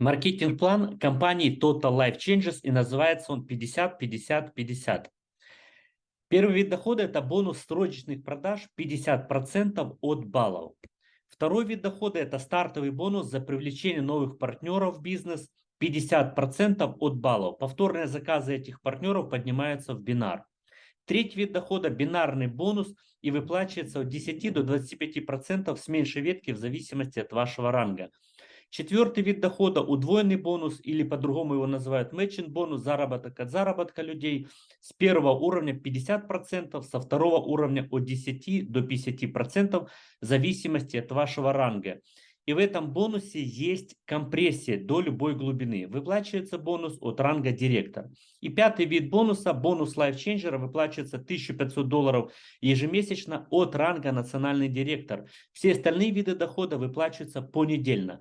Маркетинг-план компании Total Life Changes и называется он 50-50-50. Первый вид дохода – это бонус срочных продаж 50% от баллов. Второй вид дохода – это стартовый бонус за привлечение новых партнеров в бизнес 50% от баллов. Повторные заказы этих партнеров поднимаются в бинар. Третий вид дохода – бинарный бонус и выплачивается от 10 до 25% с меньшей ветки в зависимости от вашего ранга. Четвертый вид дохода – удвоенный бонус или по-другому его называют мэтчинг бонус, заработок от заработка людей с первого уровня 50%, со второго уровня от 10 до 50% в зависимости от вашего ранга. И в этом бонусе есть компрессия до любой глубины. Выплачивается бонус от ранга директор. И пятый вид бонуса, бонус Changer, выплачивается 1500 долларов ежемесячно от ранга национальный директор. Все остальные виды дохода выплачиваются понедельно.